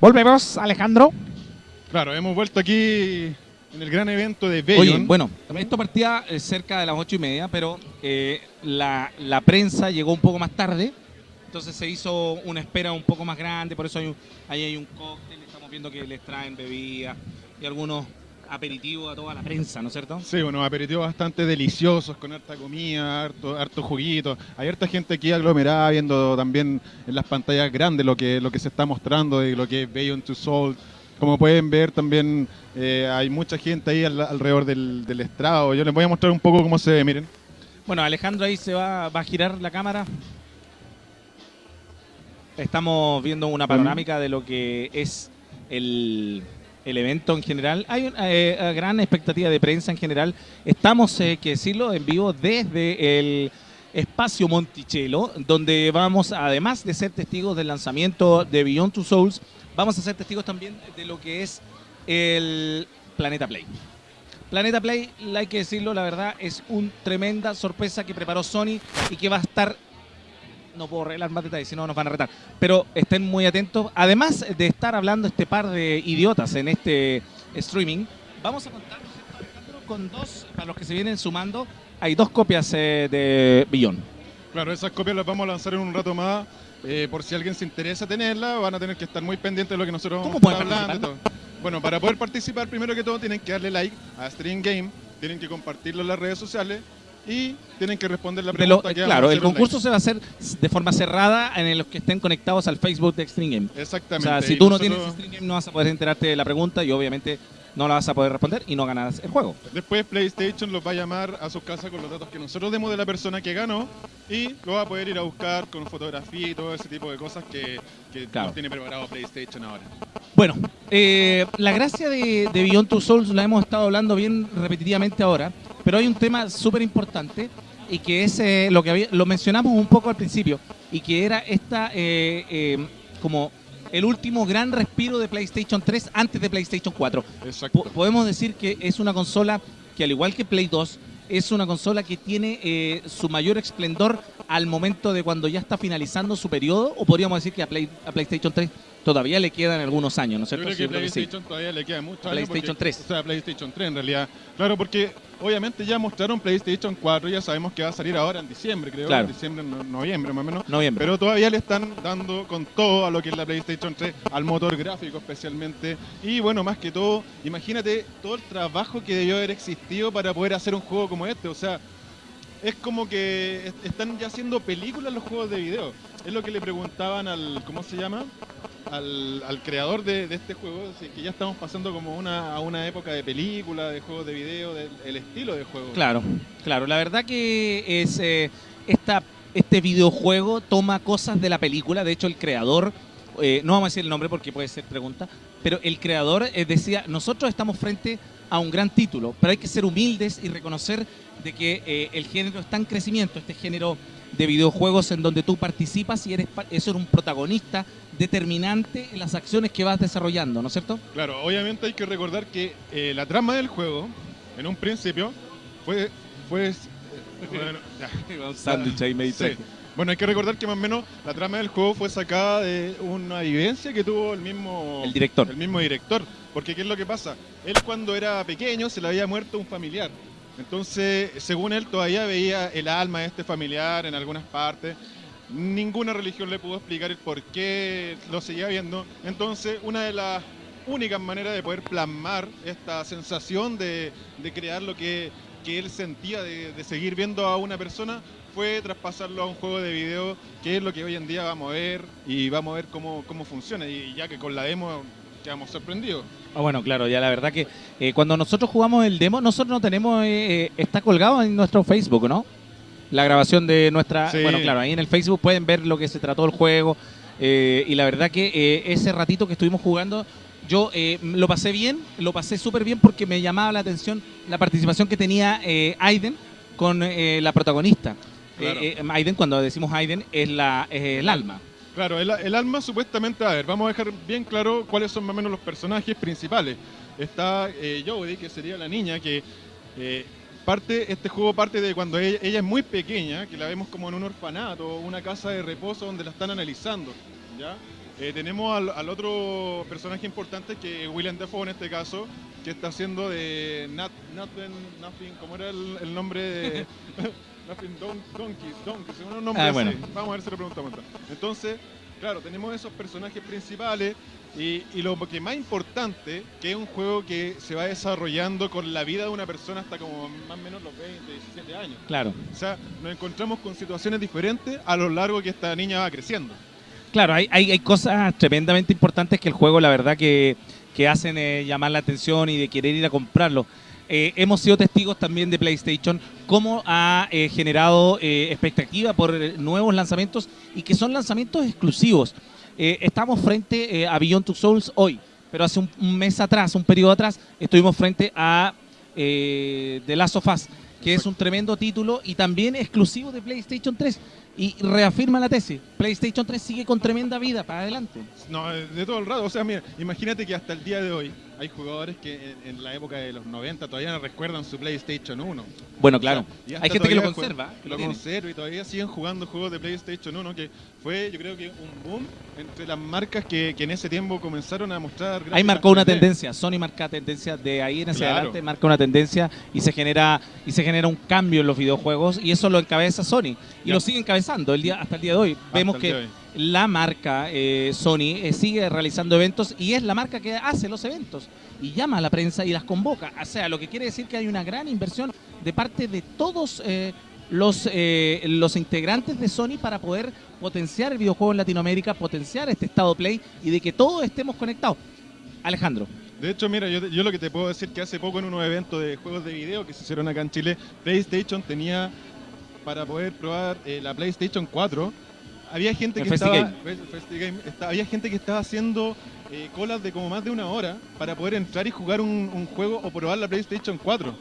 Volvemos, Alejandro. Claro, hemos vuelto aquí en el gran evento de Oye, Bayon. bueno, esto partía eh, cerca de las ocho y media, pero eh, la, la prensa llegó un poco más tarde, entonces se hizo una espera un poco más grande, por eso hay un- ahí hay un cóctel, estamos viendo que les traen bebidas y algunos aperitivos a toda la prensa, ¿no es cierto? Sí, unos aperitivos bastante deliciosos, con harta comida, harto, harto juguito. Hay harta gente aquí aglomerada viendo también en las pantallas grandes lo que, lo que se está mostrando de lo que es Beyond Two Souls. Como pueden ver también eh, hay mucha gente ahí al- alrededor del, del estrado. Yo les voy a mostrar un poco cómo se ve, miren. Bueno, Alejandro ahí se va, va a girar la cámara. Estamos viendo una panorámica de lo que es el, el evento en general. Hay una eh, gran expectativa de prensa en general. Estamos, eh, que decirlo, en vivo desde el espacio Monticello, donde vamos, además de ser testigos del lanzamiento de Beyond Two Souls, vamos a ser testigos también de lo que es el Planeta Play. Planeta Play, hay que decirlo, la verdad, es una tremenda sorpresa que preparó Sony y que va a estar. No puedo revelar más detalles, si no nos van a retar. Pero estén muy atentos. Además de estar hablando este par de idiotas en este streaming, vamos a contar ¿no es cierto, Alejandro, con dos, para los que se vienen sumando, hay dos copias eh, de Billón. Claro, esas copias las vamos a lanzar en un rato más. Eh, por si alguien se interesa tenerla, van a tener que estar muy pendientes de lo que nosotros ¿Cómo vamos a estar hablando. todo. Bueno, para poder participar, primero que todo, tienen que darle like a Stream Game, tienen que compartirlo en las redes sociales y tienen que responder la lo- pregunta que claro, el online. concurso se va a hacer de forma cerrada en los que estén conectados al Facebook de Extreme Game. O Exactamente. sea, si tú no nosotros- tienes Stream Game no vas a poder enterarte de la pregunta y obviamente no la vas a poder responder y no ganarás el juego. Después PlayStation los va a llamar a sus casas con los datos que nosotros demos de la persona que ganó y lo va a poder ir a buscar con fotografía y todo ese tipo de cosas que, que Claro. nos tiene preparado PlayStation ahora. Bueno, eh, la gracia de, de Beyond Two Souls la hemos estado hablando bien repetitivamente ahora, pero hay un tema súper importante y que es eh, lo que había- lo mencionamos un poco al principio y que era esta eh, como el último gran respiro de PlayStation 3 antes de PlayStation 4. Exacto. Po- podemos decir que es una consola que al igual que Play 2 es una consola que tiene eh, su mayor esplendor al momento de cuando ya está finalizando su periodo o podríamos decir que a, Play- a PlayStation 3 todavía le quedan algunos años, ¿no es Yo cierto? creo Sí, que sí. PlayStation todavía le queda mucho. PlayStation 3. O sea, PlayStation 3 en realidad. Claro, porque obviamente ya mostraron PlayStation 4, ya sabemos que va a salir ahora en diciembre, creo. Claro. En diciembre, no- noviembre más o menos. Noviembre. Pero todavía le están dando con todo a lo que es la PlayStation 3, al motor gráfico especialmente. Y bueno, más que todo, imagínate todo el trabajo que debió haber existido para poder hacer un juego como este. O sea, es como que est- están ya haciendo películas los juegos de video. Es lo que le preguntaban al, ¿cómo se llama? Al, al creador de, de este juego, así que ya estamos pasando como una, a una época de película, de juegos de video, del el estilo de juego. Claro, claro. La verdad que es eh, esta, este videojuego toma cosas de la película. De hecho, el creador, eh, no vamos a decir el nombre porque puede ser pregunta, pero el creador eh, decía, nosotros estamos frente un gran título, pero hay que ser humildes y reconocer de que eh, el género está en crecimiento, este género de videojuegos en donde tú participas y eres, un protagonista determinante en las acciones que vas desarrollando, ¿no es cierto? Claro, obviamente hay que recordar que eh, la trama del juego, en un principio, fue... fue eh, bueno, ya. Un sándwich ahí Sí. Bueno, hay que recordar que más o menos la trama del juego fue sacada de una vivencia que tuvo el mismo, El director. el mismo director. Porque ¿qué es lo que pasa? Él cuando era pequeño se le había muerto un familiar. Entonces, según él, todavía veía el alma de este familiar en algunas partes. Ninguna religión le pudo explicar el por qué lo seguía viendo. Entonces, una de las únicas maneras de poder plasmar esta sensación de, de crear lo que, que él sentía de, de seguir viendo a una persona fue traspasarlo a un juego de video, que es lo que hoy en día vamos a ver y vamos a ver cómo, cómo funciona. Y ya que con la demo quedamos sorprendidos. Ah, bueno, claro, ya la verdad que eh, cuando nosotros jugamos el demo, nosotros no tenemos, eh, eh, está colgado en nuestro Facebook, ¿no? La grabación de nuestra, Sí. bueno, claro, ahí en el Facebook pueden ver lo que se trató el juego eh, y la verdad que ese ratito que estuvimos jugando, yo eh, lo pasé bien, lo pasé súper bien porque me llamaba la atención la participación que tenía eh, Aiden con eh, la protagonista. Claro. Eh, eh, Aiden, cuando decimos Aiden, es, la, es el alma. Claro, el, el alma supuestamente, a ver, vamos a dejar bien claro cuáles son más o menos los personajes principales. Está eh, Jodie, que sería la niña, que eh, parte, este juego parte de cuando ella, ella es muy pequeña, que la vemos como en un orfanato, una casa de reposo donde la están analizando, ¿ya? Eh, tenemos al, al otro personaje importante que es William Defoe en este caso, que está haciendo de Nothing, Nothing, ¿cómo era el, el nombre de Nothing Don, Donkey, Donkey, un nombre Ah, así. bueno. Vamos a ver si lo preguntamos. Entonces, claro, tenemos esos personajes principales y, y lo que más importante, que es un juego que se va desarrollando con la vida de una persona hasta como más o menos los 20, 17 años. Claro. O sea, nos encontramos con situaciones diferentes a lo largo que esta niña va creciendo. Claro, hay, hay, hay cosas tremendamente importantes que el juego, la verdad, que, que hacen eh, llamar la atención y de querer ir a comprarlo. Eh, hemos sido testigos también de PlayStation, cómo ha eh, generado eh, expectativa por nuevos lanzamientos y que son lanzamientos exclusivos. Estamos frente a Beyond Two Souls hoy, pero hace un, un mes atrás, un periodo atrás, estuvimos frente a The Last of Us, que es un tremendo título y también exclusivo de PlayStation 3. Y reafirma la tesis, PlayStation 3 sigue con tremenda vida para adelante. No, eh, de todo el rato. O sea, mira, imagínate que hasta el día de hoy hay jugadores que en, en la época de los 90 todavía no recuerdan su PlayStation 1. Bueno, claro. O sea, Hay gente que lo conserva. que Lo conserva y todavía siguen jugando juegos de PlayStation 1, que fue, yo creo que un boom entre las marcas que, que en ese tiempo comenzaron a mostrar. Ahí marcó una 3D. tendencia, Sony marca tendencia de ahí en hacia Claro. adelante, marca una tendencia y se genera y se genera un cambio en los videojuegos y eso lo encabeza Sony y Ya. lo sigue encabezando el día hasta el día de hoy. Hasta Vemos que hoy. la marca eh, Sony eh, sigue realizando eventos y es la marca que hace los eventos y llama a la prensa y las convoca. O sea, lo que quiere decir que hay una gran inversión de parte de todos eh, los, los integrantes de Sony para poder potenciar el videojuego en Latinoamérica, potenciar este estado Play y de que todos estemos conectados. Alejandro. De hecho, mira, yo lo que te puedo decir que hace poco en unos eventos de juegos de video que se hicieron acá en Chile, PlayStation tenía para poder probar eh, la PlayStation 4. Había gente que estaba, Game. Está- había gente que estaba haciendo eh, colas de como más de una hora para poder entrar y jugar un, un juego o probar la PlayStation 4.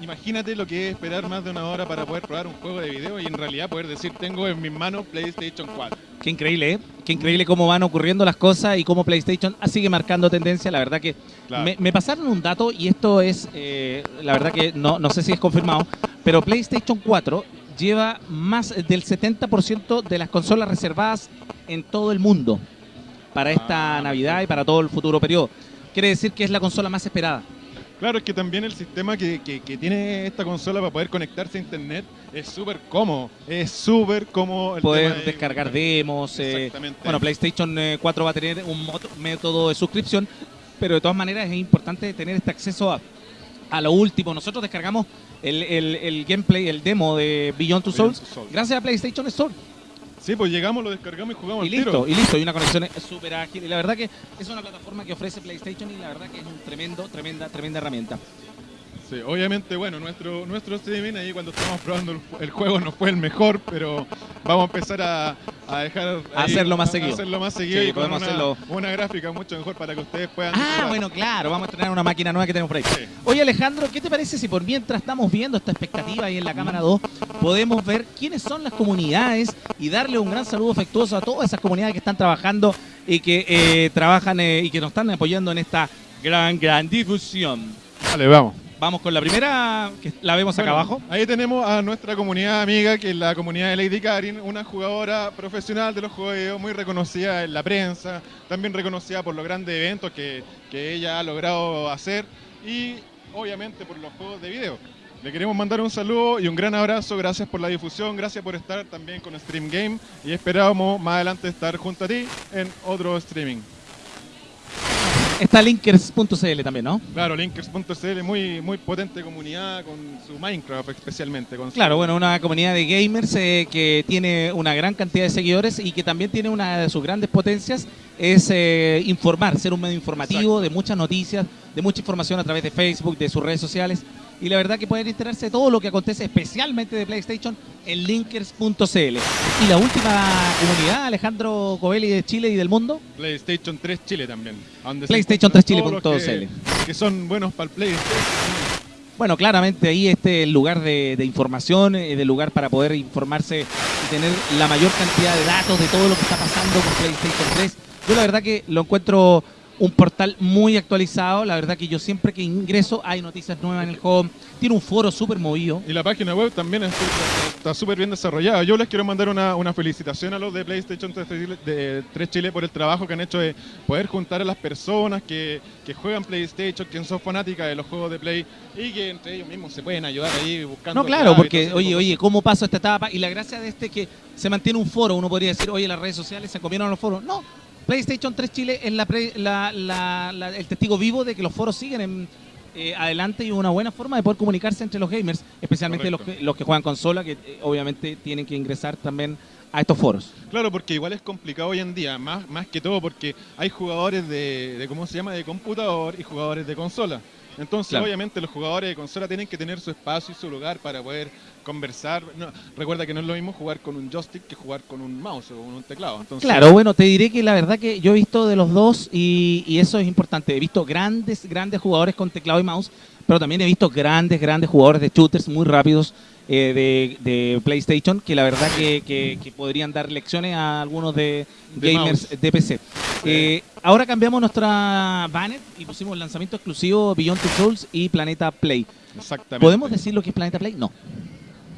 Imagínate lo que es esperar más de una hora para poder probar un juego de video y en realidad poder decir tengo en mis manos PlayStation 4. Qué increíble, ¿eh? Qué increíble cómo van ocurriendo las cosas y cómo PlayStation sigue marcando tendencia. La verdad que Claro. me, me pasaron un dato y esto es, eh, la verdad que no, no sé si es confirmado, pero PlayStation 4 lleva más del 70% de las consolas reservadas en todo el mundo para esta Ah, Navidad y para todo el futuro periodo. Quiere decir que es la consola más esperada. Claro, es que también el sistema que, que- que tiene esta consola para poder conectarse a internet es súper cómodo. Es súper cómodo. el Poder de- descargar demos. eh, Exactamente. bueno, PlayStation eh, 4 va a tener un método de suscripción, pero de todas maneras es importante tener este acceso a, a lo último. Nosotros descargamos el, el- el gameplay, el demo de Beyond Two Souls, gracias a PlayStation Store. Sí, pues llegamos, lo descargamos y jugamos Y al tiro. listo, y listo. Y una conexión súper ágil. Y la verdad que es una plataforma que ofrece PlayStation y la verdad que es un tremendo, tremenda, tremenda herramienta. Sí, obviamente, bueno, nuestro, nuestro streaming ahí cuando estábamos probando el, ju- el juego no fue el mejor, pero vamos a empezar a, a dejar... A ahí- hacerlo más a- seguido. A hacerlo más seguido Sí, y con podemos una, hacerlo. una gráfica mucho mejor para que ustedes puedan... Ah, disfrutar. bueno, claro, vamos a estrenar una máquina nueva que tenemos por ahí. Sí. Oye Alejandro, ¿qué te parece si por mientras estamos viendo esta expectativa ahí en la cámara 2, podemos ver quiénes son las comunidades y darle un gran saludo afectuoso a todas esas comunidades que están trabajando y que eh, trabajan eh, y que nos están apoyando en esta gran, gran difusión? Vale, vamos. Vamos con la primera, que la vemos acá abajo. Ahí tenemos a nuestra comunidad amiga, que es la comunidad de Lady Karin, una jugadora profesional de los juegos de video, muy reconocida en la prensa, también reconocida por los grandes eventos que, que ella ha logrado hacer y obviamente por los juegos de video. Le queremos mandar un saludo y un gran abrazo, gracias por la difusión, gracias por estar también con Stream Game y esperamos más adelante estar junto a ti en otro streaming. Está linkers.cl también, ¿no? Claro, Linkers.cl, muy, muy potente comunidad con su Minecraft especialmente. Con su- Claro, bueno, una comunidad de gamers eh, que tiene una gran cantidad de seguidores y que también tiene una de sus grandes potencias es eh, informar, ser un medio informativo Exacto. de muchas noticias, de mucha información a través de Facebook, de sus redes sociales. Y la verdad que pueden enterarse de todo lo que acontece, especialmente de PlayStation, en linkers.cl. Y la última comunidad, Alejandro Covelli de Chile y del mundo, PlayStation 3 Chile también. PlayStation encuentran 3 Chile todos los punto que, son buenos para el PlayStation. Bueno, claramente ahí este el lugar de, de información, eh, del lugar para poder informarse y tener la mayor cantidad de datos de todo lo que está pasando con PlayStation 3. Yo la verdad que lo encuentro un portal muy actualizado. La verdad que yo siempre que ingreso hay noticias nuevas en el juego. Tiene un foro súper movido. Y la página web también es- está súper bien desarrollada. Yo les quiero mandar una, una felicitación a los de PlayStation 3 Chile, de 3 Chile por el trabajo que han hecho de poder juntar a las personas que, que juegan PlayStation, que son fanáticas de los juegos de Play y que entre ellos mismos se pueden ayudar ahí buscando. No, claro, porque, oye, oye, ¿cómo paso esta etapa? Y la gracia de este es que se mantiene un foro. Uno podría decir, oye, las redes sociales se comieron a los foros. No, PlayStation 3 Chile es la la- la- la- el testigo vivo de que los foros siguen en, eh, adelante y una buena forma de poder comunicarse entre los gamers, especialmente los que, los que juegan consola, que eh, obviamente tienen que ingresar también a estos foros. Claro, porque igual es complicado hoy en día, más, más que todo porque hay jugadores de, de, ¿cómo se llama?, de computador y jugadores de consola. Entonces, Claro. obviamente, los jugadores de consola tienen que tener su espacio y su lugar para poder conversar. No, recuerda que no es lo mismo jugar con un joystick que jugar con un mouse o con un teclado. Entonces, Claro, bueno, te diré que la verdad que yo he visto de los dos y, y eso es importante. He visto grandes, grandes jugadores con teclado y mouse, pero también he visto grandes, grandes jugadores de shooters muy rápidos eh, de, de PlayStation que la verdad que, que- que podrían dar lecciones a algunos de, De gamers mouse. de PC. Eh, ahora cambiamos nuestra banner y pusimos lanzamiento exclusivo Beyond Two Souls y Planeta Play. Exactamente. ¿Podemos decir lo que es Planeta Play? No.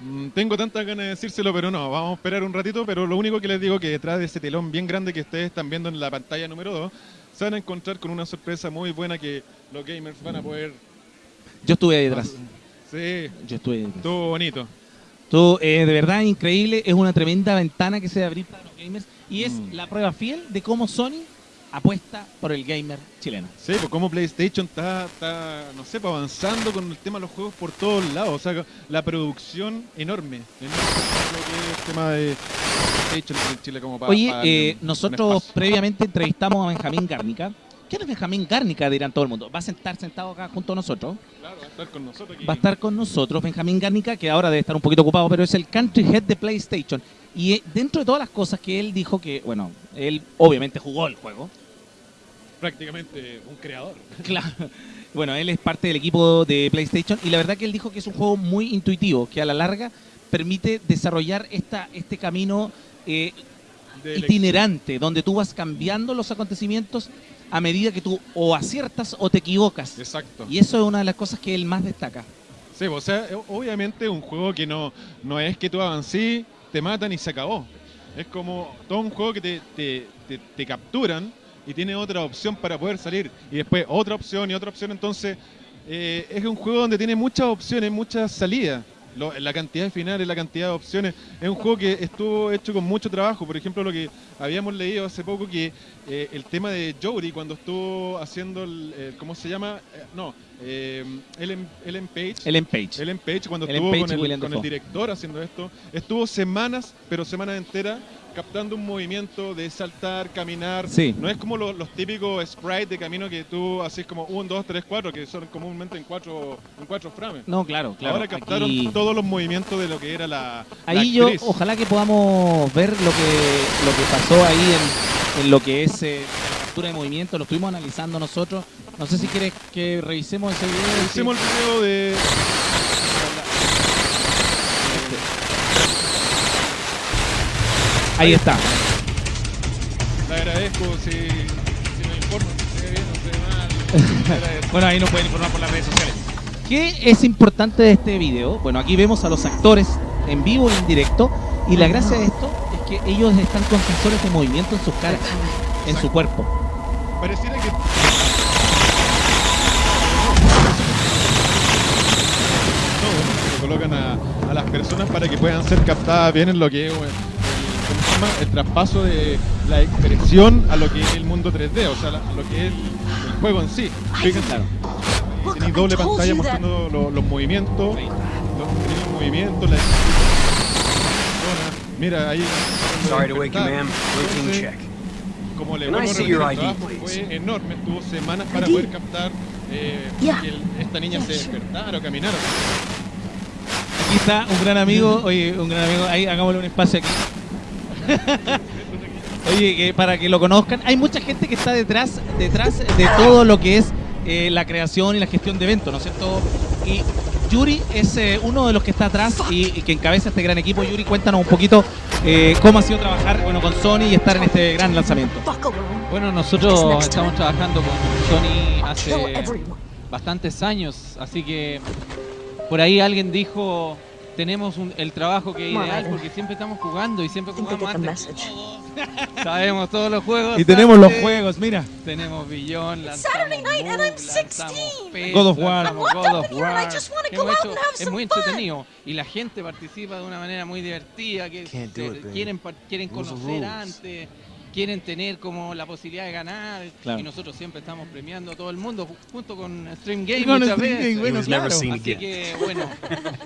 Mm, Tengo tantas ganas de decírselo, pero no, vamos a esperar un ratito, pero lo único que les digo que detrás de ese telón bien grande que ustedes están viendo en la pantalla número 2, se van a encontrar con una sorpresa muy buena que los gamers van a poder... Yo estuve ahí detrás. Sí, Yo estuve estuvo bonito. Todo, eh, de verdad increíble, es una tremenda ventana que se a abrir para los gamers y es Mm. la prueba fiel de cómo Sony apuesta por el gamer chileno. Sí, pues como PlayStation está, está, no sé, pues, avanzando con el tema de los juegos por todos lados. O sea, la producción enorme. enorme lo que es el tema de PlayStation en Chile como para... Oye, para eh, nosotros previamente entrevistamos a Benjamín Gárnica. ¿Quién es Benjamín Gárnica? Dirán todo el mundo. Va a sentar sentado acá junto a nosotros. Claro, va a estar con nosotros aquí. Va a estar con nosotros Benjamín Gárnica, que ahora debe estar un poquito ocupado, pero es el country head de PlayStation. Y eh, dentro de todas las cosas que él dijo que, bueno, él obviamente jugó el juego. Prácticamente un creador. Claro. Bueno, él es parte del equipo de PlayStation y la verdad que él dijo que es un juego muy intuitivo, que a la larga permite desarrollar esta, este camino eh, itinerante, donde tú vas cambiando los acontecimientos a medida que tú o aciertas o te equivocas. Exacto. Y eso es una de las cosas que él más destaca. Sí, o sea, eh, obviamente un juego que no, no es que tú avancís, te matan y se acabó. Es como todo un juego que te, te, te- te capturan y tiene otra opción para poder salir. Y después otra opción y otra opción. Entonces, eh, es un juego donde tiene muchas opciones, muchas salidas. Lo- la cantidad de finales, la cantidad de opciones. Es un juego que estuvo hecho con mucho trabajo. Por ejemplo, lo que habíamos leído hace poco, que eh, el tema de Jory, cuando estuvo haciendo el, el- ¿cómo se llama? Eh, no, eh, Ellen, Ellen Page. Ellen Page. Ellen Page cuando Ellen estuvo Page con, el, con el director haciendo esto, estuvo semanas, pero semanas enteras, captando un movimiento de saltar, caminar. Sí. No es como lo- los típicos sprites de camino que tú haces como 1, 2, 3, 4, que son comúnmente en 4 en cuatro frames. No, claro, claro. Ahora captaron Aquí- todos los movimientos de lo que era la. la Ahí yo, ojalá que podamos ver lo que, lo que pasó ahí en, en lo que es eh, la captura de movimiento. Lo estuvimos analizando nosotros. No sé si quieres que revisemos ese video. Hicimos el video de. Ahí está. Le agradezco si, si me informan si se ve bien o se ve mal. Bueno, ahí nos pueden informar por las redes sociales. ¿Qué es importante de este video? Bueno, aquí vemos a los actores en vivo e en directo. Y la gracia de esto es que ellos están con sensores de movimiento en sus caras, en su cuerpo. Pareciera que. Colocan a, a las personas para que puedan ser captadas bien en lo que es bueno, ¿cómo se llama? el traspaso de la expresión a lo que es el mundo 3D, o sea, a lo que es el juego en sí. Fíjense, Claro. tenéis doble pantalla mostrando lo- los movimientos, los, los movimientos, la Mira, ahí. Sorry to wake you, ma'am. Routine check. como le Can I vuelvo a see repetir, fue enorme, estuvo semanas para poder captar eh, Yeah. que el- esta niña se despertara o caminara. Aquí está un gran amigo. Oye, un gran amigo. Ahí hagámosle un espacio aquí. Oye, para que lo conozcan, hay mucha gente que está detrás, detrás de todo lo que es eh, la creación y la gestión de eventos, ¿no es cierto? Y Yuri es eh, uno de los que está atrás y, y que encabeza este gran equipo. Yuri, cuéntanos un poquito eh, cómo ha sido trabajar bueno, con Sony y estar en este gran lanzamiento. Bueno, nosotros estamos trabajando con Sony hace bastantes años, así que por ahí alguien dijo tenemos un- el trabajo que es ideal porque siempre estamos jugando y siempre jugamos antes. Sabemos todos los juegos. Y tenemos los juegos, mira. Tenemos Billón, Saturday night and Move, I'm 16. lanzamos PES, God of War. God of and War. hecho- and es muy entretenido y la gente participa de una manera muy divertida que se- quieren quieren conocer antes quieren tener como la posibilidad de ganar Claro. y nosotros siempre estamos premiando a todo el mundo ju- junto con Stream Game con muchas Stream veces. Game, bueno, claro. seen Así again. que bueno,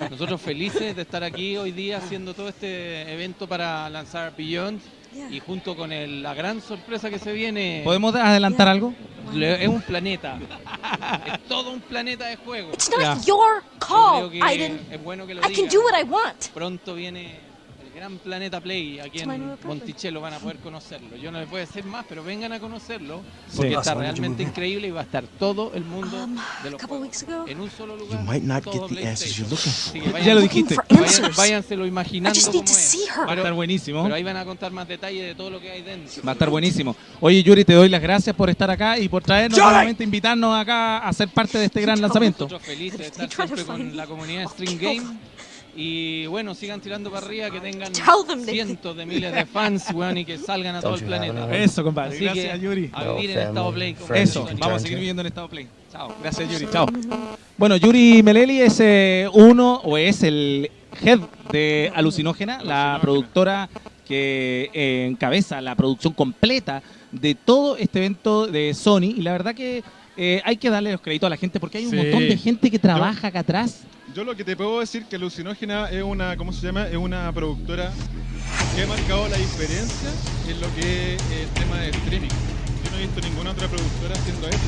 nosotros felices de estar aquí hoy día haciendo todo este evento para lanzar Beyond y junto con el- la gran sorpresa que se viene. ¿Podemos adelantar algo? le- Es un planeta. es todo un planeta de juego. It's not Yeah. your Yo call, Aiden. es bueno que lo I can digan. do what I want. Pronto viene gran planeta Play aquí en. Monticello van a poder conocerlo. Yo no les puedo decir más, pero vengan a conocerlo porque está realmente increíble y va a estar todo el mundo de a los juegos en un solo lugar. You might not todo get the answers you're PlayStation. looking for. Así que vayan- Ya lo dijiste. váyanselo imaginando cómo es. Va a estar buenísimo. Pero ahí van a contar más detalles de todo lo que hay dentro. Va a estar buenísimo. Oye, Yuri, te doy las gracias por estar acá y por traernos nuevamente, invitarnos acá a ser parte de este gran lanzamiento. Nosotros felices de estar siempre con la comunidad kill Game. Y bueno, sigan tirando para arriba, que tengan cientos de miles de fans, weón, y que salgan a todo el planeta. Eso, compadre. Así Gracias, que Yuri. a vivir en estado Play. Eso, vamos a seguir to. viviendo en estado play. Chao. Gracias, Yuri. Chao. Bueno, Yuri Meleli es eh, uno o es el head de Alucinógena, la productora que eh, encabeza la producción completa de todo este evento de Sony. Y la verdad que eh, hay que darle los créditos a la gente porque hay un Sí. montón de gente que trabaja acá atrás. Yo lo que te puedo decir que Alucinógena es una, ¿cómo se llama? Es una productora que ha marcado la diferencia en lo que es el tema de streaming. Yo no he visto ninguna otra productora haciendo eso.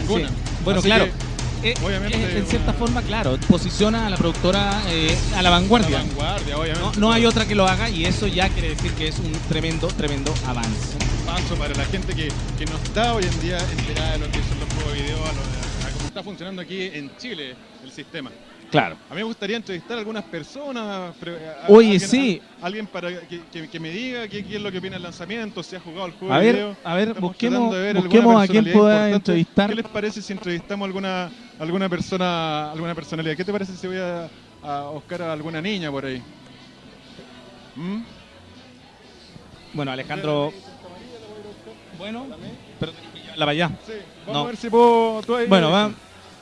Ninguna. Sí. Bueno, Así claro. que, Eh, obviamente, eh, en cierta una- forma, claro, posiciona a la productora eh, a la vanguardia. La vanguardia, obviamente. No, no hay otra que lo haga y eso ya quiere decir que es un tremendo, tremendo avance. Un paso para la gente que, que no está hoy en día enterada de lo que son los juegos de video, a, lo- a cómo está funcionando aquí en Chile el sistema. Claro. A mí me gustaría entrevistar a algunas personas. pre- a- a- Oye, alguien, sí. a- alguien para que, que- que me diga qué, qué es lo que opina del lanzamiento, si ha jugado el juego A ver, video. a ver, Estamos busquemos, ver busquemos a quién pueda entrevistar. ¿Qué les parece si entrevistamos alguna alguna persona, alguna personalidad? ¿Qué te parece si voy a, a buscar a alguna niña por ahí? ¿Mm? Bueno, Alejandro. Bueno, pero la vaya. Sí, vamos No. a ver si puedo. tú ahí- Bueno, va.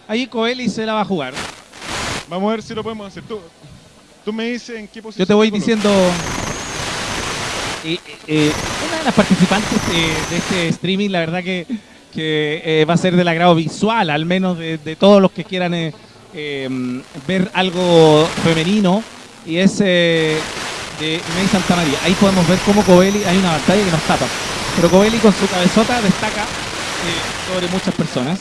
Ahí Coeli se la va a jugar. Vamos a ver si lo podemos hacer. Tú, tú me dices en qué posición. Yo te voy diciendo. eh, eh, una de las participantes de, de este streaming, la verdad que, que, eh, va a ser del agrado visual, al menos de, de todos los que quieran eh, eh, ver algo femenino. Y es eh, de May Santa María. Ahí podemos ver cómo Coeli, hay una pantalla que nos tapa. Pero Coeli con su cabezota destaca eh, sobre muchas personas.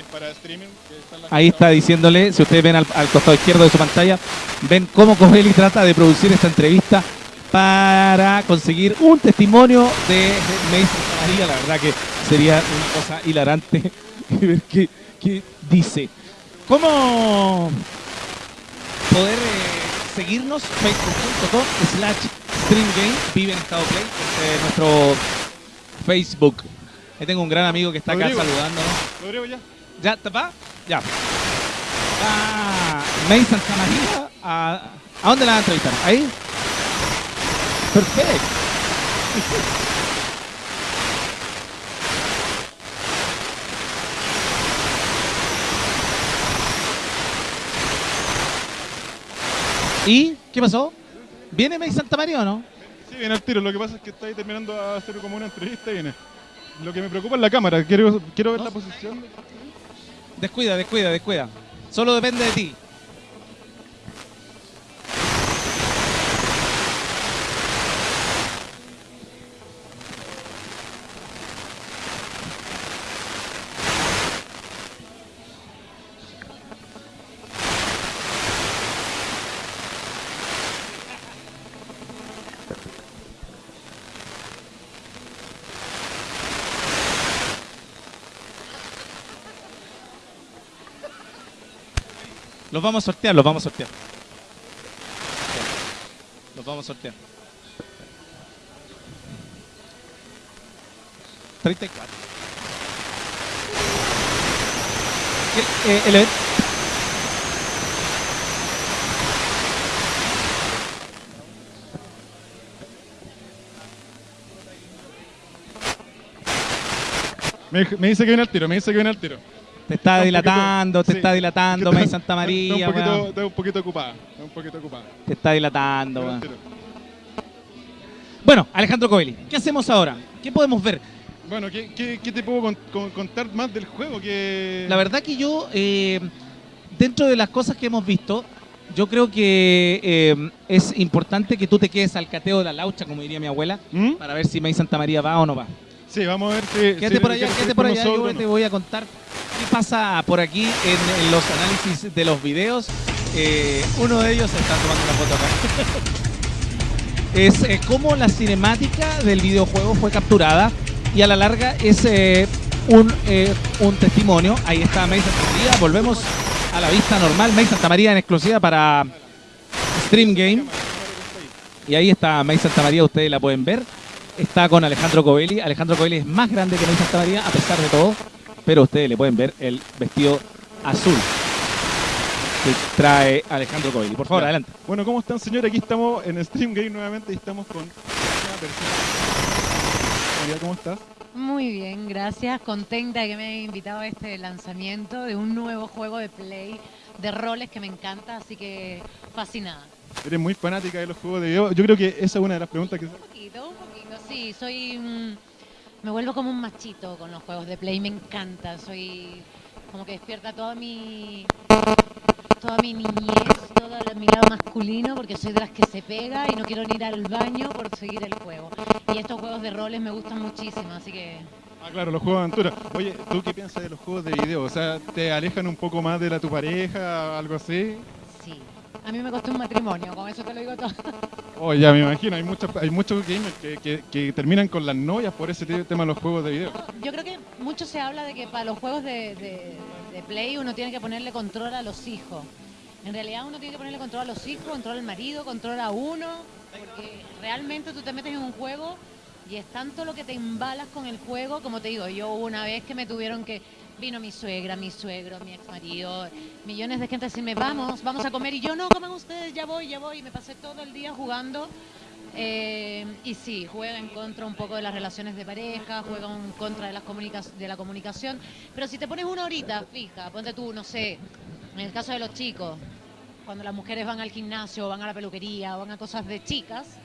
Es para streaming, que está en la Ahí está diciéndole, si ustedes ven al, al costado izquierdo de su pantalla, ven cómo Covelli trata de producir esta entrevista para conseguir un testimonio de Mason María. La verdad que sería una cosa hilarante ver qué, qué dice. ¿Cómo poder eh, seguirnos? Facebook.com slash streamgame, vive en estado play, este es nuestro Facebook. Ahí tengo un gran amigo que está acá saludándonos. Ya. ¿Ya te va? Ya. Ah, May Santa María. ¿A, ¿A dónde la van a entrevistar? ¿Ahí? Perfecto. ¿Y qué pasó? ¿Viene May Santa María o no? Sí, viene al tiro. Lo que pasa es que está ahí terminando de hacer como una entrevista y viene. Lo que me preocupa es la cámara. Quiero, quiero ver la posición. Descuida, descuida, descuida. Solo depende de ti. Los vamos a sortear, los vamos a sortear. Los vamos a sortear. 34. El, eh, el evento- Me, me dice que viene al tiro, me dice que viene al tiro. Te está Está dilatando, poquito- te sí, está dilatando, May está- Santa Está María, un poquito, está un poquito ocupada. Está un poquito ocupada. Te está dilatando, weón. Bueno, Alejandro Coeli, ¿qué hacemos ahora? ¿Qué podemos ver? Bueno, ¿qué, qué, qué te puedo con- con- contar más del juego? Que... La verdad que yo, eh, dentro de las cosas que hemos visto, yo creo que eh, es importante que tú te quedes al cateo de la laucha, como diría mi abuela, ¿Mm? para ver si May Santa María va o no va. Sí, vamos a ver si... Quédate si por allá, quédate por allá, yo te voy a contar qué pasa por aquí en, los análisis de los videos. Eh, uno de ellos está tomando una foto acá. es eh, cómo la cinemática del videojuego fue capturada y a la larga es eh, un, eh, un testimonio. Ahí está May Santa María, volvemos a la vista normal. May Santa María en exclusiva para Stream Game. Y ahí está May Santa María, ustedes la pueden ver. Está con Alejandro Covelli. Alejandro Covelli es más grande que May Santa María, a pesar de todo. Pero ustedes le pueden ver el vestido azul que trae Alejandro Covelli. Por favor, Ya. adelante. Bueno, ¿cómo están, señores? Aquí estamos en Stream Game nuevamente y estamos con una persona. María, ¿cómo estás? Muy bien, gracias. Contenta de que me hayan invitado a este lanzamiento de un nuevo juego de play de roles que me encanta, así que fascinada. Eres muy fanática de los juegos de video. Yo creo que esa es una de las preguntas que... Un poquito, un poquito, sí, soy... me vuelvo como un machito con los juegos de play, me encanta, soy como que despierta toda mi... Toda mi niñez, todo mi lado masculino, porque soy de las que se pega y no quiero ni ir al baño por seguir el juego. Y estos juegos de roles me gustan muchísimo, así que Ah, claro, los juegos de aventura. Oye, ¿tú qué piensas de los juegos de video? O sea, ¿te alejan un poco más de la tu pareja, algo así? A mí me costó un matrimonio, con eso te lo digo todo. Oh, ya me imagino, hay muchos, hay muchos gamers que, que- que terminan con las novias por ese te- tema de los juegos de video. Yo creo que mucho se habla de que para los juegos de, de- de Play uno tiene que ponerle control a los hijos. En realidad uno tiene que ponerle control a los hijos, control al marido, control a uno, porque realmente tú te metes en un juego y es tanto lo que te embalas con el juego, como te digo, yo una vez que me tuvieron que, vino mi suegra, mi suegro, mi ex marido, millones de gente a decirme, vamos, vamos a comer, y yo no, coman ustedes, ya voy, ya voy, y me pasé todo el día jugando. Eh, y sí, juega en contra un poco de las relaciones de pareja, juega en contra de, las de la comunicación. Pero si te pones una horita fija, ponte tú, no sé, en el caso de los chicos, cuando las mujeres van al gimnasio, van a la peluquería, van a cosas de chicas,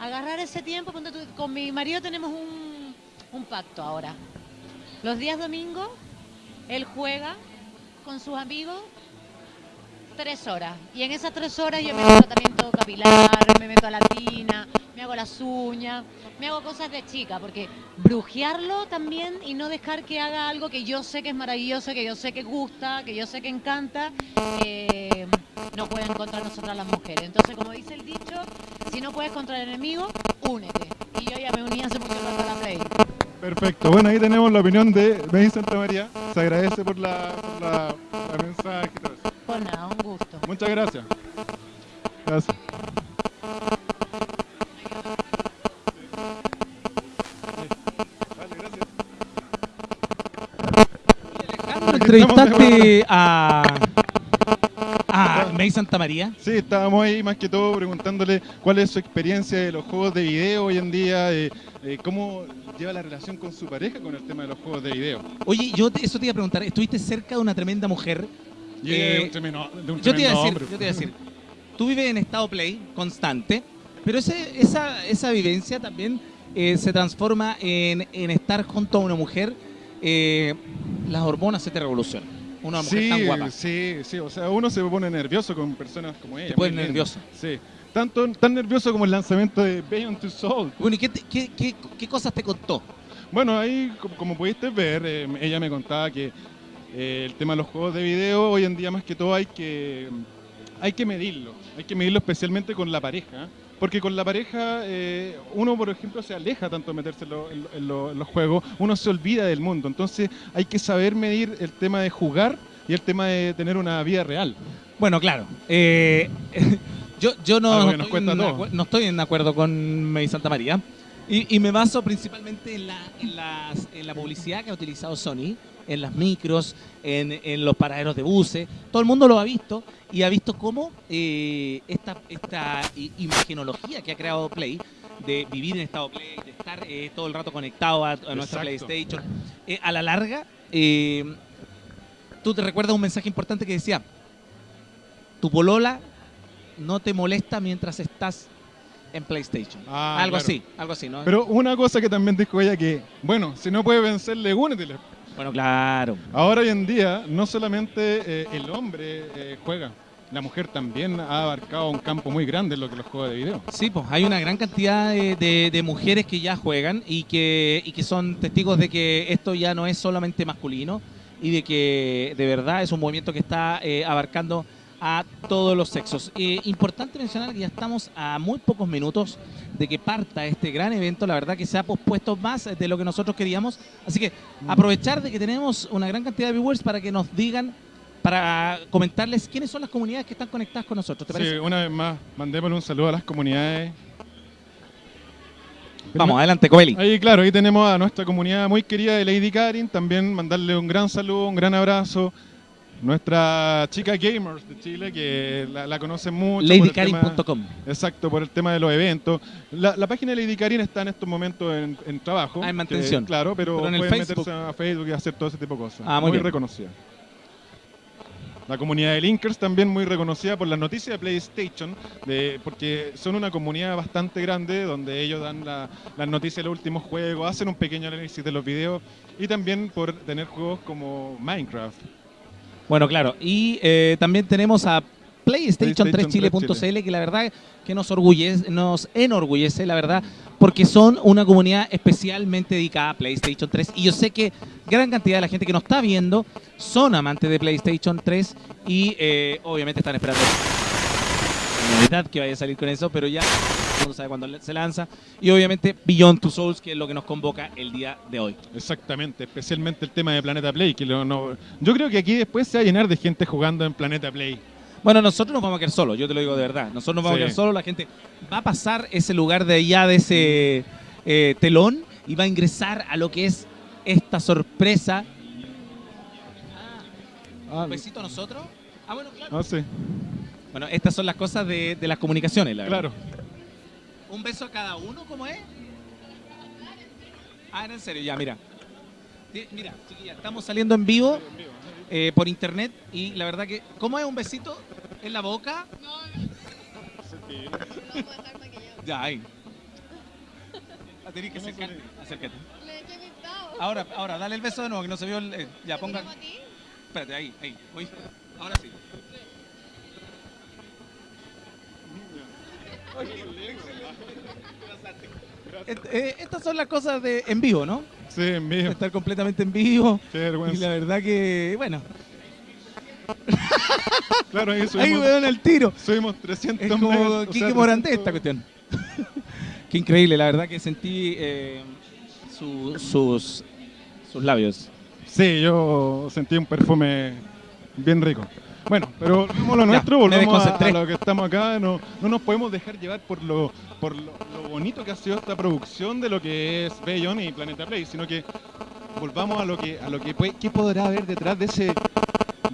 agarrar ese tiempo, ponte tú, con mi marido tenemos un, un pacto ahora. Los días domingos, él juega con sus amigos tres horas. Y en esas tres horas yo me hago tratamiento capilar, me meto a la tina, me hago las uñas, me hago cosas de chica, porque brujearlo también y no dejar que haga algo que yo sé que es maravilloso, que yo sé que gusta, que yo sé que encanta, eh, no pueden contra nosotras las mujeres. Entonces, como dice el dicho, si no puedes contra el enemigo, únete. Y yo ya me uní hace mucho rato a la Play. Perfecto, bueno, ahí tenemos la opinión de May Santa María. Se agradece por la, por la, la mensaje. Pues nada, un gusto. Muchas gracias. Gracias. Vale, gracias. Alejandro, entrevistaste a, a May Santa María. Sí, estábamos ahí más que todo preguntándole cuál es su experiencia de los juegos de video hoy en día, eh, eh, cómo lleva la relación con su pareja con el tema de los juegos de video. Oye, yo te- eso te iba a preguntar, estuviste cerca de una tremenda mujer. Eh, es un tremendo- de un Yo te, iba a decir, hombre. yo te iba a decir, tú vives en estado play constante, pero ese, esa, esa vivencia también eh, se transforma en, en estar junto a una mujer, eh, las hormonas se te revolucionan. Una mujer sí, tan guapa. Sí, sí, o sea, uno se pone nervioso con personas como ella. Muy linda. nervioso. Sí, tanto, tan nervioso como el lanzamiento de Beyond Two Souls. Bueno, ¿y qué, te- qué, qué- qué cosas te contó? Bueno, ahí, como, como pudiste ver, eh, ella me contaba que eh, el tema de los juegos de video, hoy en día más que todo hay que, hay que medirlo. Hay que medirlo especialmente con la pareja. Porque con la pareja, eh, uno, por ejemplo, se aleja tanto de meterse en, lo- en lo- en lo- en los juegos, uno se olvida del mundo. Entonces hay que saber medir el tema de jugar y el tema de tener una vida real. Bueno, claro. eh, yo yo no, no estoy en todo. acu- no estoy en acuerdo con May Santa María. Y, y me baso principalmente en la, en, las- en la publicidad que ha utilizado Sony, en las micros, en, en los paraderos de buses. Todo el mundo lo ha visto y ha visto cómo eh, esta, esta imagenología que ha creado Play, de vivir en estado Play, de estar eh, todo el rato conectado a, a nuestra. PlayStation, eh, a la larga, eh, tú te recuerdas un mensaje importante que decía, tu polola no te molesta mientras estás en PlayStation. Ah, algo claro. así, algo así, ¿no? Pero una cosa que también dijo ella que, bueno, si no puede vencerle, únetele. bueno, claro. Ahora hoy en día, no solamente eh, el hombre eh, juega, la mujer también ha abarcado un campo muy grande en lo que los juegos de video. Sí, pues hay una gran cantidad de, de- de mujeres que ya juegan y que, y que son testigos de que esto ya no es solamente masculino y de que de verdad es un movimiento que está eh, abarcando a todos los sexos. Eh, importante mencionar que ya estamos a muy pocos minutos de que parta este gran evento. La verdad que se ha pospuesto más de lo que nosotros queríamos. Así que aprovechar de que tenemos una gran cantidad de viewers para que nos digan, para comentarles quiénes son las comunidades que están conectadas con nosotros. ¿Te Sí, parece? una vez más, mandémosle un saludo a las comunidades. Vamos, adelante, Coeli. Ahí, claro, ahí tenemos a nuestra comunidad muy querida de Lady Karin. También mandarle un gran saludo, un gran abrazo. Nuestra chica gamers de Chile, que la, la conocen mucho. LadyKarin.com. Exacto, por el tema de los eventos. La, la página de Lady Karin está en estos momentos en, en trabajo. Ah, en que- mantención. claro, pero, Pero en pueden Facebook. meterse a Facebook y hacer todo ese tipo de cosas. Ah, muy bien. reconocida. La comunidad de Linkers también muy reconocida por las noticias de PlayStation, de- porque son una comunidad bastante grande donde ellos dan la- las noticias de los últimos juegos, hacen un pequeño análisis de los videos y también por tener juegos como Minecraft. Bueno, claro. Y eh, también tenemos a PlayStation, PlayStation 3 3 Chile.cl que la verdad que nos orgullece, nos enorgullece, la verdad, porque son una comunidad especialmente dedicada a PlayStation 3. Y yo sé que gran cantidad de la gente que nos está viendo son amantes de PlayStation 3 y eh, obviamente están esperando que vaya a salir con eso, pero ya mundo sabe cuándo se lanza. Y obviamente Beyond Two Souls, que es lo que nos convoca el día de hoy. Exactamente, especialmente el tema de Planeta Play. Que lo- no- yo creo que aquí después se va a llenar de gente jugando en Planeta Play. Bueno, nosotros nos vamos a quedar solos, yo te lo digo de verdad. Nosotros nos vamos Sí. a quedar solos, la gente va a pasar ese lugar de allá, de ese eh, telón, y va a ingresar a lo que es esta sorpresa. Ah, ¿Un besito a nosotros? Ah, bueno, claro. no sé, Bueno, estas son las cosas de, de las comunicaciones, la verdad. claro. ¿Un beso a cada uno, cómo es? Ah, era en serio, ya, mira. Mira, chiquilla, estamos saliendo en vivo eh, por internet y la verdad que, ¿cómo es un besito? ¿En la boca? Ya, ahí. Ah, tenés que acercarte. Acércate. Ahora, ahora, dale el beso de nuevo, que no se vio el... eh, ya, ponga... Espérate, ahí, ahí. Uy, ahora sí. Et- eh, estas son las cosas de en vivo, ¿no? Sí, en vivo. Estar completamente en vivo. Qué Y la vergüenza. verdad que, bueno, Claro, ahí ahí subimos, weón el tiro. subimos 300 Es como sea, Morandé 300 esta cuestión. Qué increíble, la verdad que sentí eh, su- sus, sus labios. Sí, yo sentí un perfume bien rico. Bueno, pero volvemos a lo nuestro, volvemos a, lo que estamos acá. No, no nos podemos dejar llevar por lo por lo, lo bonito que ha sido esta producción de lo que es Bayon y Planeta Play, sino que volvamos a lo que a lo que puede, qué podrá haber detrás de ese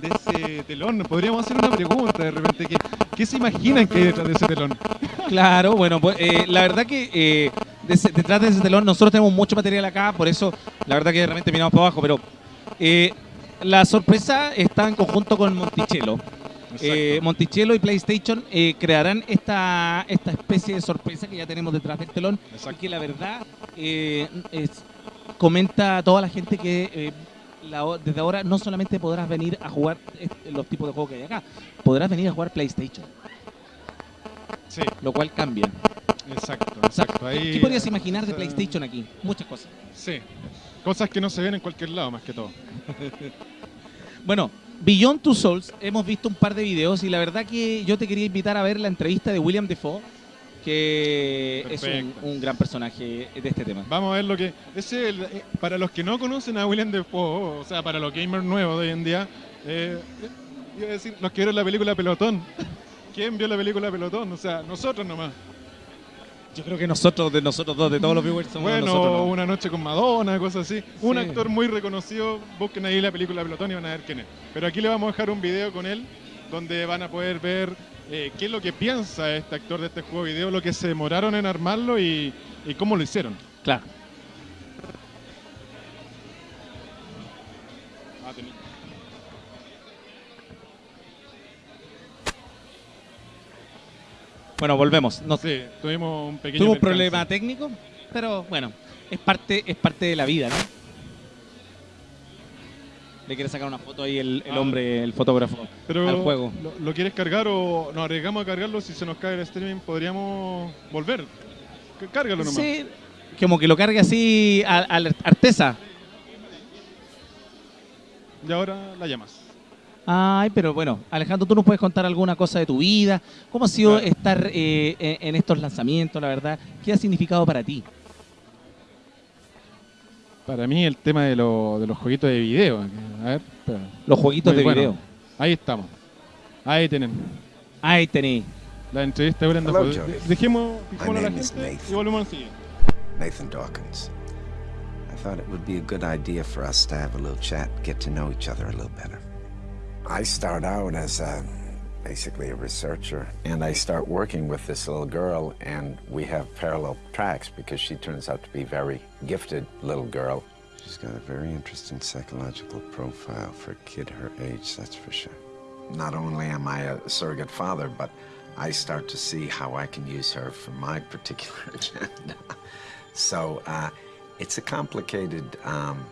de ese telón. Podríamos hacer una pregunta de repente, ¿qué, qué se imaginan que hay detrás de ese telón? Claro, bueno, pues eh, la verdad que eh, detrás de ese telón nosotros tenemos mucho material acá, por eso la verdad que de repente miramos para abajo, pero eh, la sorpresa está en conjunto con Monticello. Eh, Monticello y PlayStation eh, crearán esta, esta especie de sorpresa que ya tenemos detrás del telón y que la verdad eh, es- comenta a toda la gente que eh, la desde ahora no solamente podrás venir a jugar este- los tipos de juegos que hay acá, podrás venir a jugar PlayStation, Sí, lo cual cambia. exacto, exacto. ¿qué- Ahí- ¿Qué podrías imaginar de sea, PlayStation aquí? Muchas cosas. Sí, cosas que no se ven en cualquier lado, más que todo. Bueno, Beyond Two Souls, hemos visto un par de videos y la verdad que yo te quería invitar a ver la entrevista de William Defoe, que es un, gran personaje de este tema. Vamos a ver lo que. Ese, el- eh, para los que no conocen a William Defoe, o sea, para los gamers nuevos de hoy en día, eh, Iba a decir, los que vieron la película Pelotón. ¿Quién vio la película Pelotón? O sea, nosotros nomás. Yo creo que nosotros, de nosotros dos, de todos los viewers, somos Bueno, nosotros. ¿no? una noche con Madonna, cosas así. Un actor muy reconocido, busquen ahí la película Pelotón y van a ver quién es. Pero aquí le vamos a dejar un video con él, donde van a poder ver eh, qué es lo que piensa este actor de este juego de video, lo que se demoraron en armarlo y, y cómo lo hicieron. Claro. Bueno, volvemos. Nos, Sí, tuvimos un pequeño tuvimos un problema técnico, pero bueno, es parte, es parte de la vida, ¿no? Le quiere sacar una foto ahí el, el Ah. hombre, el fotógrafo, Pero, al juego. ¿lo, lo quieres cargar o nos arriesgamos a cargarlo? Si se nos cae el streaming, podríamos volver. Cárgalo nomás. Sí, como que lo cargue así a, a la artesa. Y ahora la llamas. Ay, pero bueno, Alejandro, tú nos puedes contar alguna cosa de tu vida. ¿Cómo ha sido Claro. estar eh, en, estos lanzamientos, la verdad? ¿Qué ha significado para ti? Para mí el tema de, lo- de los jueguitos de video. A ver, espera. Los jueguitos Muy de bueno. video. Ahí estamos. Ahí tienen. Ahí tenéis. La entrevista de Brenda Hello. De- Dejemos, a la gente Nathan. y volvemos al siguiente. Nathan Dawkins. I thought it would be a good idea for us to have a little chat, get to know each other a little better. I start out as a, basically a researcher, and I start working with this little girl, and we have parallel tracks because she turns out to be a very gifted little girl. She's got a very interesting psychological profile for a kid her age, that's for sure. Not only am I a surrogate father, but I start to see how I can use her for my particular agenda. So uh, it's a complicated um,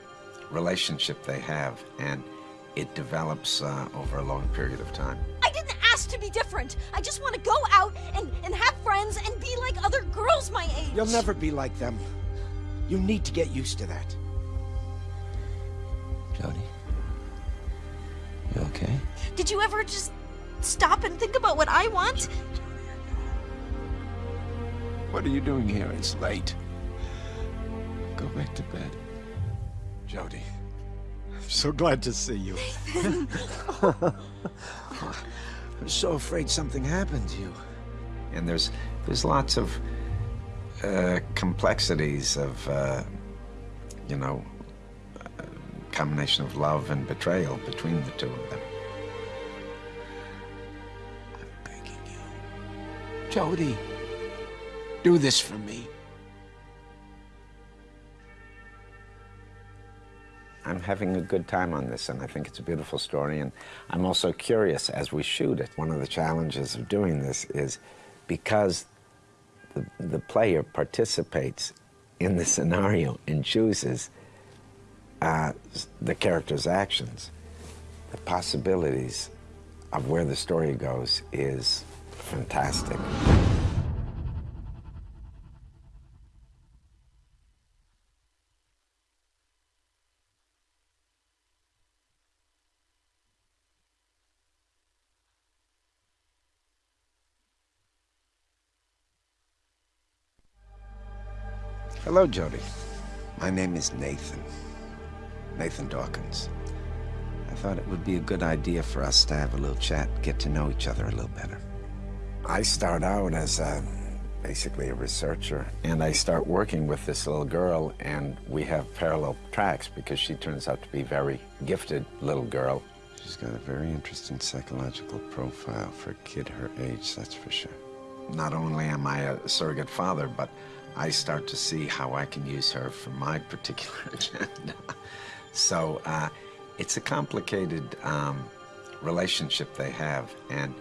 relationship they have, and it develops uh, over a long period of time. I didn't ask to be different. I just want to go out and, and have friends and be like other girls my age. You'll never be like them. You need to get used to that. Jody, you okay? Did you ever just stop and think about what I want? What are you doing here? It's late. Go back to bed. Jody, I'm so glad to see you. I'm so afraid something happened to you. And there's there's lots of uh, complexities of uh, you know uh, combination of love and betrayal between the two of them. I'm begging you. Jody, do this for me. I'm having a good time on this, and I think it's a beautiful story. And I'm also curious as we shoot it. One of the challenges of doing this is because the, the player participates in the scenario and chooses uh, the character's actions, the possibilities of where the story goes is fantastic. Hello, Jody. My name is Nathan. Nathan Dawkins. I thought it would be a good idea for us to have a little chat, get to know each other a little better. I start out as a, basically a researcher, and I start working with this little girl, and we have parallel tracks because she turns out to be a very gifted little girl. She's got a very interesting psychological profile for a kid her age, that's for sure. Not only am I a surrogate father, but I start to see how I can use her for my particular agenda. So uh, it's a complicated um, relationship they have, and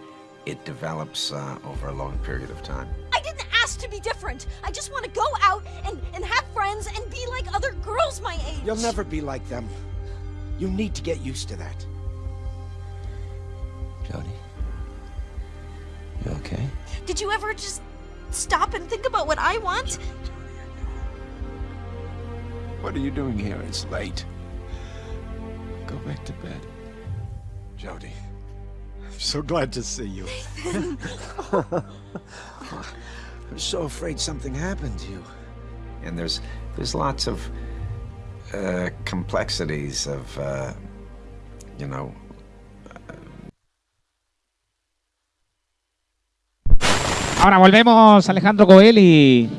it develops uh, over a long period of time. I didn't ask to be different. I just want to go out and, and have friends and be like other girls my age. You'll never be like them. You need to get used to that. Jody, you okay? Did you ever just stop and think about what I want? What are you doing here? It's late. Go back to bed. Jody, I'm so glad to see you. I'm so afraid something happened to you. And there's there's lots of uh, complexities of uh, you know Ahora volvemos, Alejandro Coelho.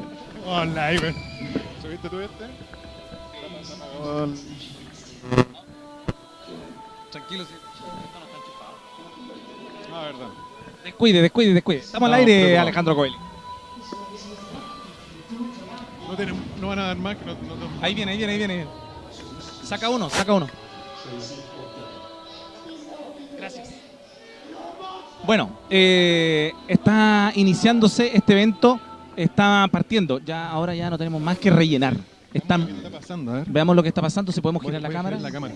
Hola, Iber. ¿Subiste tú este? Gol. Tranquilo, sí. Ah, verdad. Descuide, descuide, descuide. Estamos al aire. Alejandro Coelho. No, van a dar más que no, no- no- Ahí viene, ahí viene, ahí viene. Saca uno, saca uno. Gracias. Bueno, eh, está iniciándose este evento, está partiendo. Ya ahora ya no tenemos más que rellenar. Están, ¿Qué está pasando? A ver. veamos lo que está pasando, si podemos girar la cámara. girar la cámara.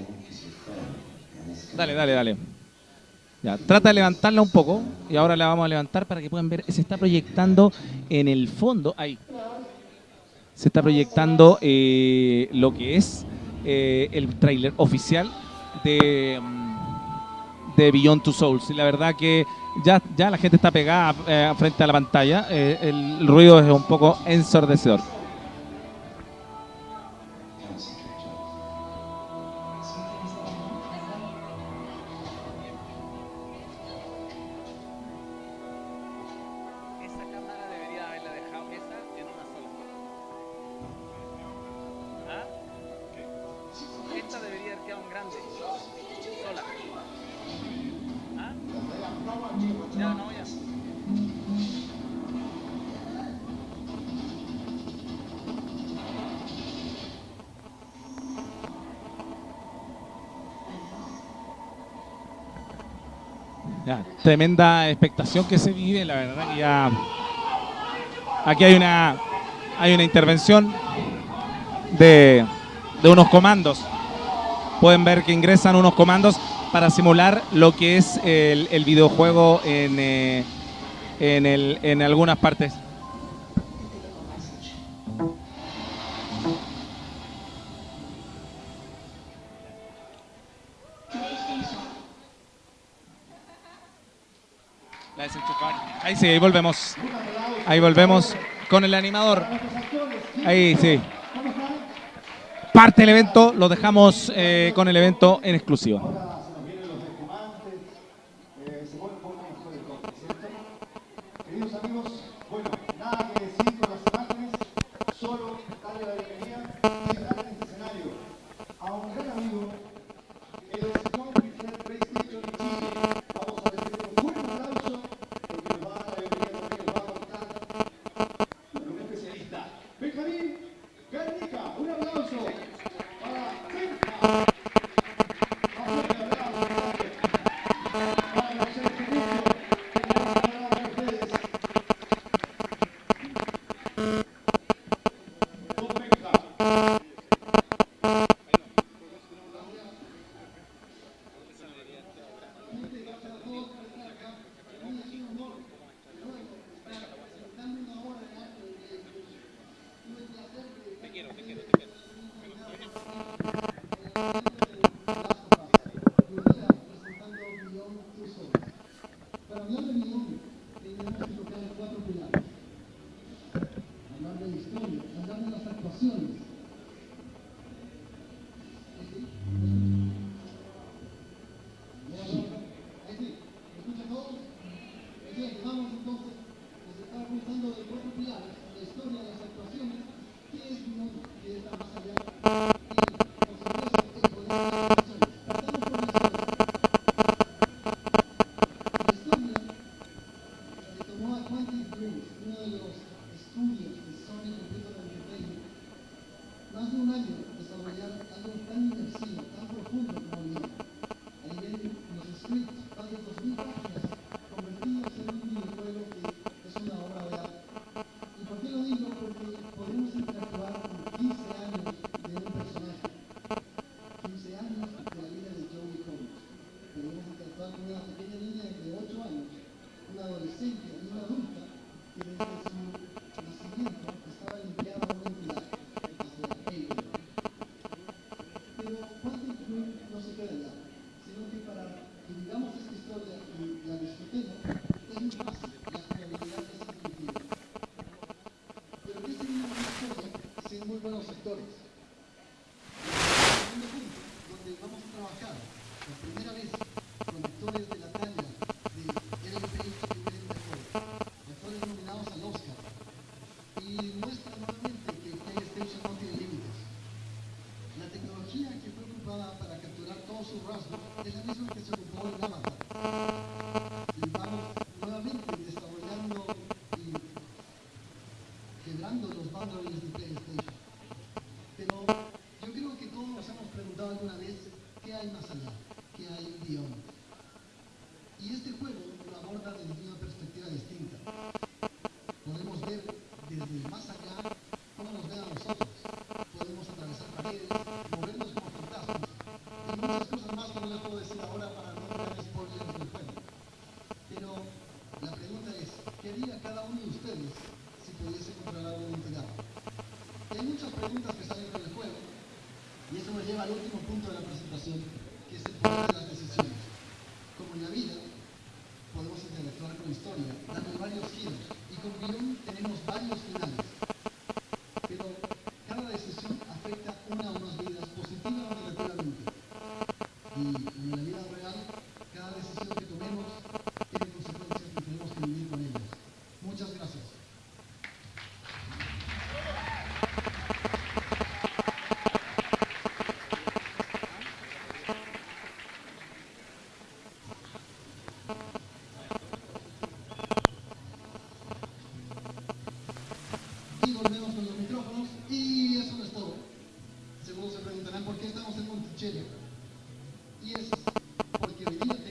Dale, dale, dale. Ya, trata de levantarla un poco y ahora la vamos a levantar para que puedan ver. Se está proyectando en el fondo, ahí. Se está proyectando eh, lo que es eh, el tráiler oficial de, de Beyond Two Souls. Y la verdad que ya, ya la gente está pegada eh, frente a la pantalla. Eh, el ruido es un poco ensordecedor. Tremenda expectación que se vive, la verdad que ya aquí hay una hay una intervención de, de unos comandos. Pueden ver que ingresan unos comandos para simular lo que es el, el videojuego en, eh, en, el, en algunas partes. La desenchufar. Ahí sí, ahí volvemos. Ahí volvemos con el animador. Ahí sí. Parte el evento, lo dejamos eh, con el evento en exclusiva. el mismo que se ocupó de la mata. Y es porque venía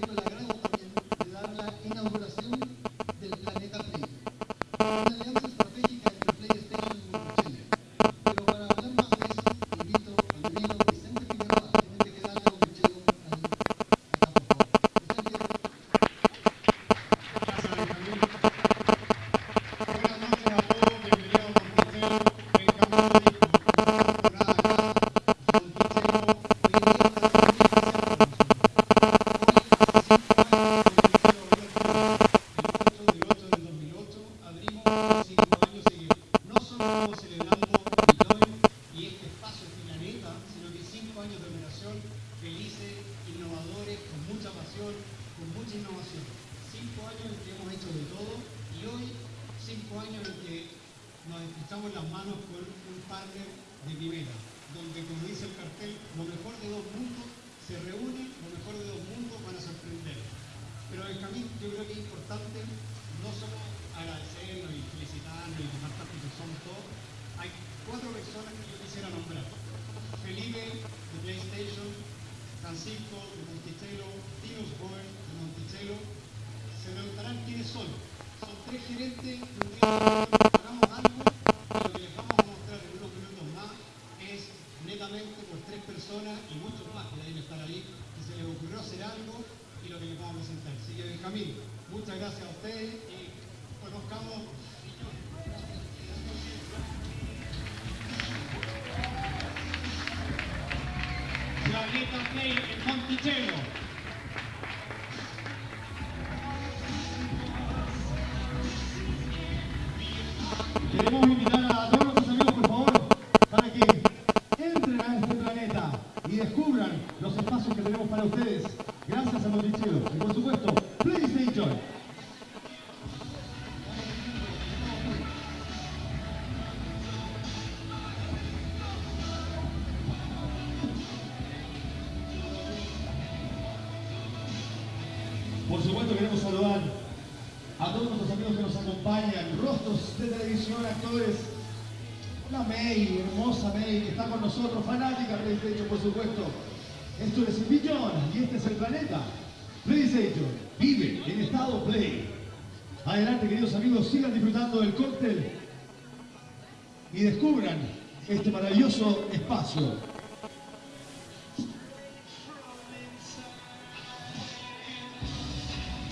y muchos más que deben estar ahí, que se les ocurrió hacer algo y lo que les vamos a presentar. Así que Benjamín, muchas gracias a ustedes y conozcamos... Play en Monticello. maravilloso espacio.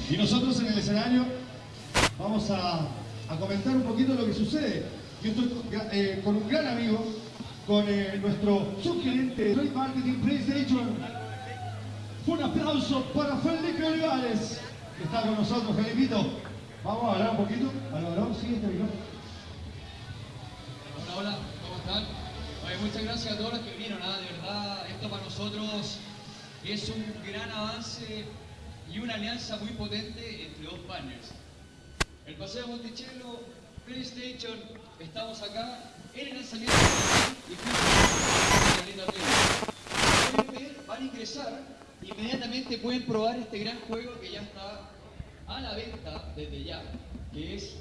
Y nosotros en el escenario vamos a, comentar un poquito lo que sucede. Yo estoy con, eh, un gran amigo, con eh, nuestro subgerente de Trade Marketing PlayStation. Un aplauso para Felipe Olivares, que está con nosotros, Felipito. Vamos a hablar un poquito. ¿Aló, ¿Sí, este? Hola, hola, ¿cómo están? Pues muchas gracias a todos los que vinieron, ah, de verdad, esto para nosotros es un gran avance y una alianza muy potente entre dos partners. El Paseo Monticello, PlayStation, estamos acá en el lanzamiento y de la Pueden van a ingresar, inmediatamente pueden probar este gran juego que ya está a la venta desde ya, que es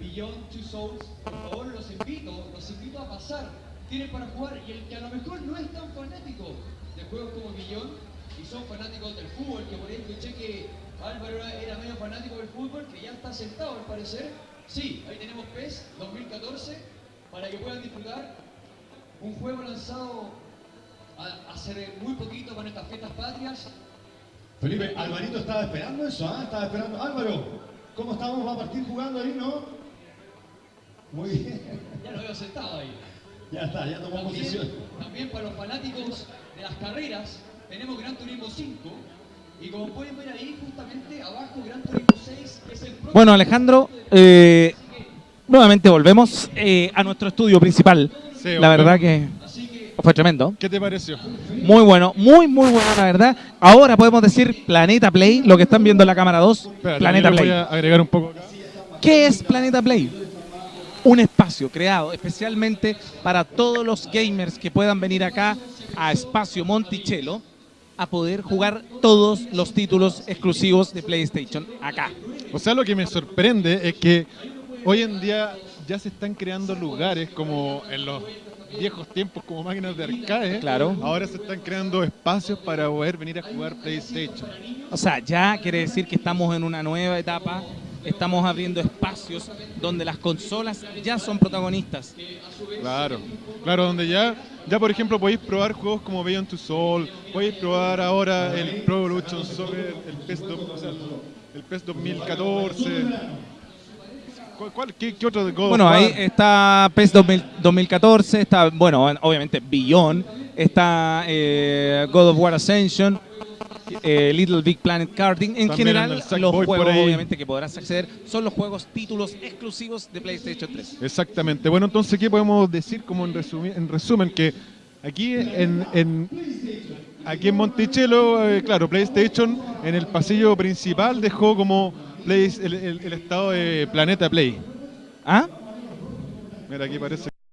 Beyond Two Souls. Por favor, los invito, los invito a pasar tienen para jugar y el que a lo mejor no es tan fanático de juegos como Beyond y son fanáticos del fútbol, que por ahí escuché que Álvaro era, medio fanático del fútbol, que ya está sentado al parecer. Sí, ahí tenemos PES 2014 para que puedan disfrutar un juego lanzado hace muy poquito con estas fiestas patrias. Felipe, Alvarito estaba esperando eso, ¿ah? Estaba esperando. Álvaro, ¿cómo estamos? ¿Va a partir jugando ahí, no? Muy bien. Ya lo veo sentado ahí. Ya está, ya tomó También, posición. también para los fanáticos de las carreras, tenemos Gran Turismo 5. Y como pueden ver ahí, justamente abajo, Gran Turismo 6, que es el próximo Bueno, Alejandro, eh, nuevamente volvemos eh, a nuestro estudio principal. Sí, la verdad que fue tremendo. ¿Qué te pareció? Muy bueno, muy, muy bueno, la verdad. Ahora podemos decir Planeta Play, lo que están viendo en la cámara 2. Espérate, Planeta Play. voy a agregar un poco acá. ¿Qué es Planeta Play? Un espacio creado especialmente para todos los gamers que puedan venir acá a Espacio Monticello a poder jugar todos los títulos exclusivos de PlayStation acá. O sea, lo que me sorprende es que hoy en día ya se están creando lugares como en los viejos tiempos como máquinas de arcade. Claro. Ahora se están creando espacios para poder venir a jugar PlayStation. O sea, ya quiere decir que estamos en una nueva etapa, estamos abriendo espacios donde las consolas ya son protagonistas. Claro, claro, donde ya, ya por ejemplo podéis probar juegos como Beyond Two Soul, podéis probar ahora el Pro Evolution Soccer, el PES, do- o sea, el PES 2014. ¿Cuál, cuál- qué, qué otro de God Bueno, ahí está PES 2000 2014, está, bueno, obviamente Beyond, está eh, God of War Ascension, eh, Little Big Planet Karting. En general, los por juegos obviamente que podrás acceder son los juegos títulos exclusivos de PlayStation 3. Exactamente. Bueno, entonces, ¿qué podemos decir como en, resumi- en resumen? Que aquí en, en- aquí en Monticello, eh, claro, PlayStation en el pasillo principal dejó como Play- el, el- el estado de Planeta Play. ¿Ah? Mira, aquí parece